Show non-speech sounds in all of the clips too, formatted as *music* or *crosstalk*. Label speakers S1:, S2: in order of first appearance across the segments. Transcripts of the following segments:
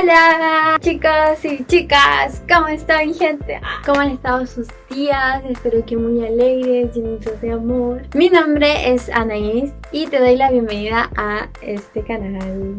S1: Hola chicos y chicas, ¿cómo están gente? ¿Cómo han estado sus días? Espero que muy alegres, llenitos de amor Mi nombre es Anaís y te doy la bienvenida a este canal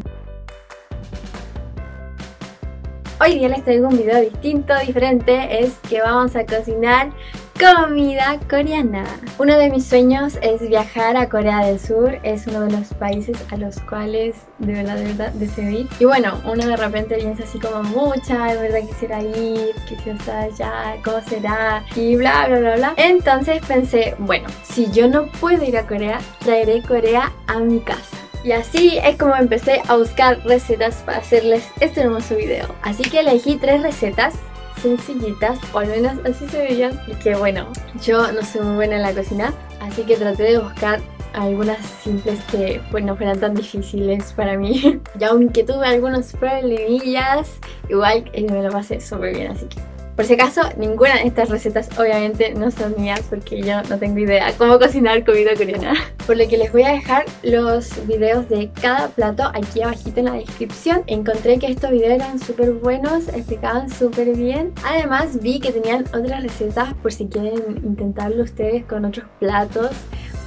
S1: Hoy día les traigo un video distinto, diferente, es que vamos a cocinar comida coreana. Uno de mis sueños es viajar a Corea del Sur, es uno de los países a los cuales de verdad, de verdad deseo ir. Y bueno, uno de repente piensa así como mucha, de verdad quisiera ir, quisiera estar allá, cómo será y bla bla bla bla. Entonces pensé, bueno, si yo no puedo ir a Corea, traeré Corea a mi casa. Y así es como empecé a buscar recetas para hacerles este hermoso video. Así que elegí tres recetas sencillitas, o al menos así se veían. Y que bueno, yo no soy muy buena en la cocina, así que traté de buscar algunas simples que pues, no fueran tan difíciles para mí. *laughs* y aunque tuve algunos problemillas, igual eh, me lo pasé súper bien, así que por si acaso, ninguna de estas recetas obviamente no son mías porque yo no tengo idea cómo cocinar comida coreana. *laughs* Por lo que les voy a dejar los videos de cada plato aquí abajito en la descripción. Encontré que estos videos eran súper buenos, explicaban súper bien. Además vi que tenían otras recetas por si quieren intentarlo ustedes con otros platos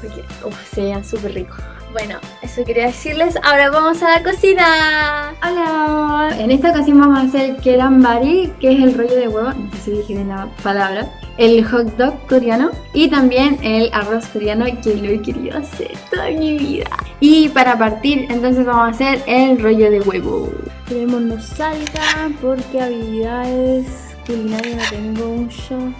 S1: porque uf, se súper ricos. Bueno, eso quería decirles. Ahora vamos a la cocina. Hola. En esta ocasión vamos a hacer kerambari, que es el rollo de huevo. No sé si dije bien la palabra. El hot dog coreano y también el arroz coreano que lo he querido hacer toda mi vida. Y para partir, entonces vamos a hacer el rollo de huevo. Queremos no salga porque habilidades culinarias no tengo mucho.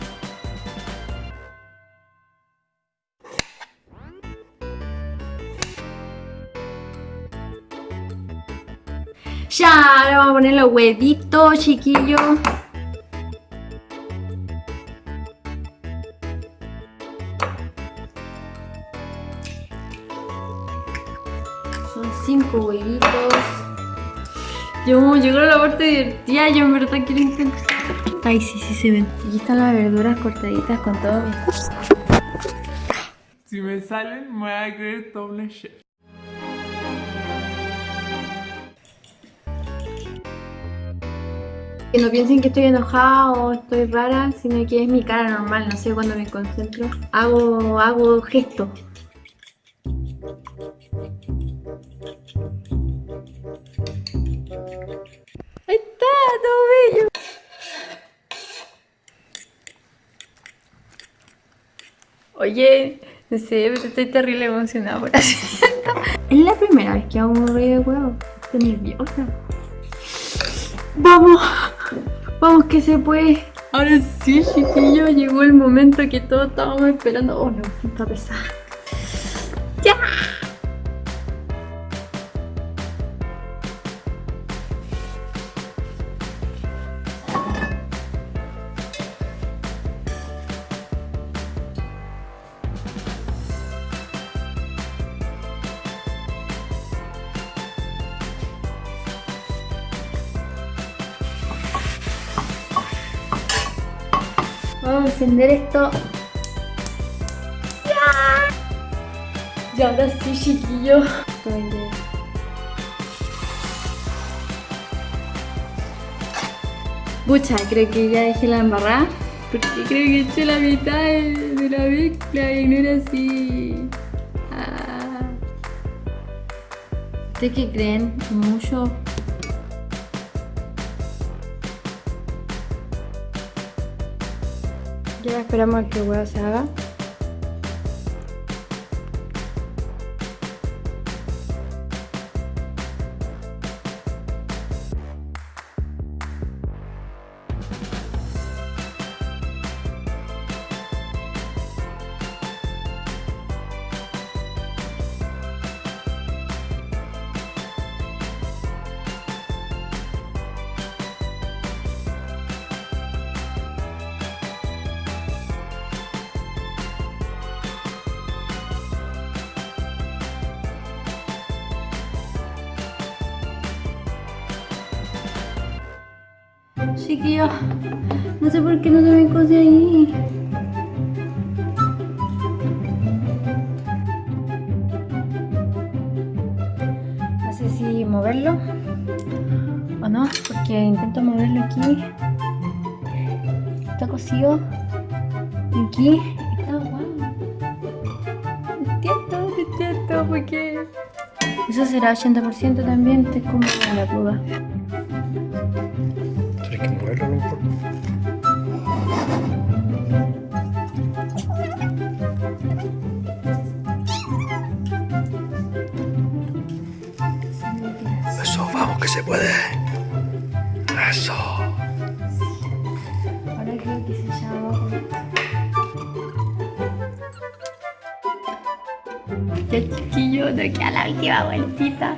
S1: Ya, ahora vamos a poner los huevitos, chiquillos. Son cinco huevitos. Yo, llegó la parte divertida, yo en verdad quiero intentar. Ay, sí, sí se ven. Aquí están las verduras cortaditas con todo.
S2: Si me salen, me voy a creer doble chef.
S1: Que no piensen que estoy enojada o estoy rara, sino que es mi cara normal, no sé, cuando me concentro. Hago, hago gestos. Ahí está, todo bello. Oye, no sé, pero estoy terrible emocionada por así. Es la primera vez que hago un rollo de huevo. Estoy nerviosa. ¡Vamos! Vamos que se puede. Ahora sí, chiquillo, llegó el momento que todos estábamos esperando. Oh no, está pesada. ¡Ya! Vamos a encender esto. ¡Ya! Y ahora sí, chiquillo. Bucha, creo que ya dejé la embarrada. Porque creo que eché la mitad de la mezcla y no era así. Ah. ¿Ustedes qué creen? ¿Mucho? Ya esperamos a que el huevo se haga. Chiquillos, no sé por qué no se me cose ahí. No sé si moverlo o no. porque intento moverlo aquí. Está cosido. Aquí está guau. Entiendo, entiendo, porque eso será 80% también, estoy como en la duda. Ya chiquillo, no queda la última vueltita.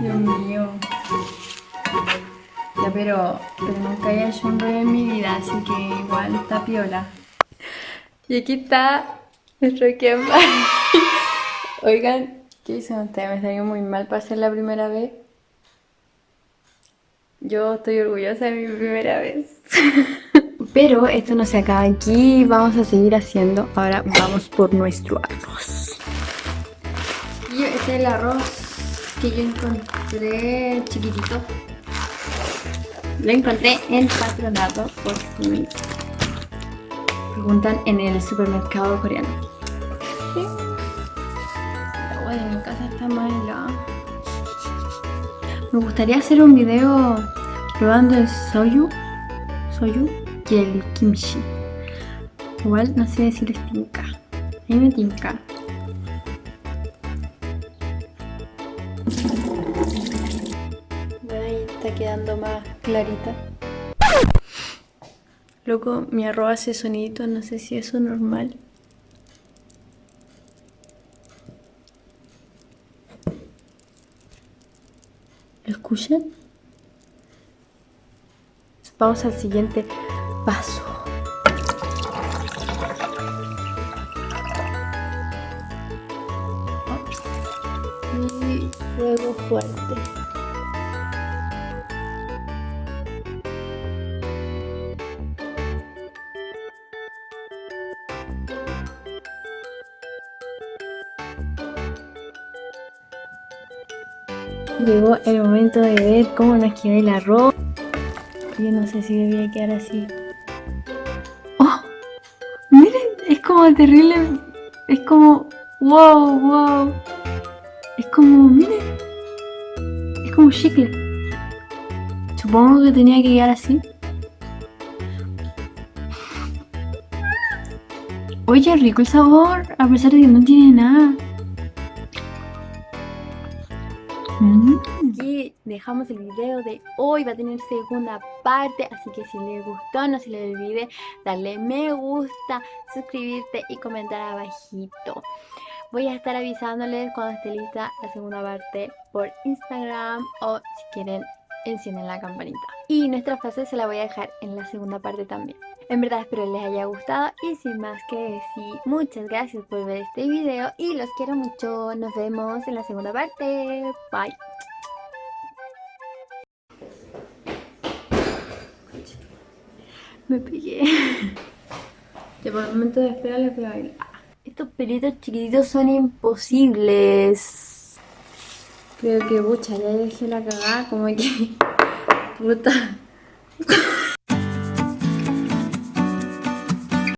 S1: Dios mío. Ya, pero, pero nunca había hecho un rollo en mi vida, así que igual está piola. Y aquí está nuestro Kemba. *laughs* Oigan, ¿qué ustedes? Me salió muy mal para ser la primera vez. Yo estoy orgullosa de mi primera vez. *laughs* Pero esto no se acaba aquí, vamos a seguir haciendo. Ahora vamos por nuestro arroz. Y este es el arroz que yo encontré chiquitito. Lo encontré en patronato por me preguntan en el supermercado coreano. ¿Sí? El agua de mi casa está más helada. Me gustaría hacer un video probando el soyu, soyu y el kimchi. Igual no sé si les tinca. A mí me tinca. Ahí está quedando más clarita. Loco, mi arroz hace sonido, no sé si eso es normal. ¿Lo escuchan? Vamos al siguiente paso. Y fuego fuerte. Llegó el momento de ver cómo nos queda el arroz. Yo no sé si debía quedar así. ¡Oh! Miren, es como terrible. Es como... ¡Wow! ¡Wow! Es como... Miren. Es como chicle. Supongo que tenía que quedar así. Oye, rico el sabor, a pesar de que no tiene nada. Dejamos el video de hoy, va a tener segunda parte, así que si les gustó no se les olvide darle me gusta, suscribirte y comentar abajito. Voy a estar avisándoles cuando esté lista la segunda parte por Instagram o si quieren encienden la campanita. Y nuestra frase se la voy a dejar en la segunda parte también. En verdad espero les haya gustado y sin más que decir, muchas gracias por ver este video y los quiero mucho. Nos vemos en la segunda parte. Bye. Me pegué. Ya *laughs* por el momento de espera les voy a bailar. Estos pelitos chiquititos son imposibles. Creo que, pucha, ya dejé la cagada, como que... *laughs* Puta.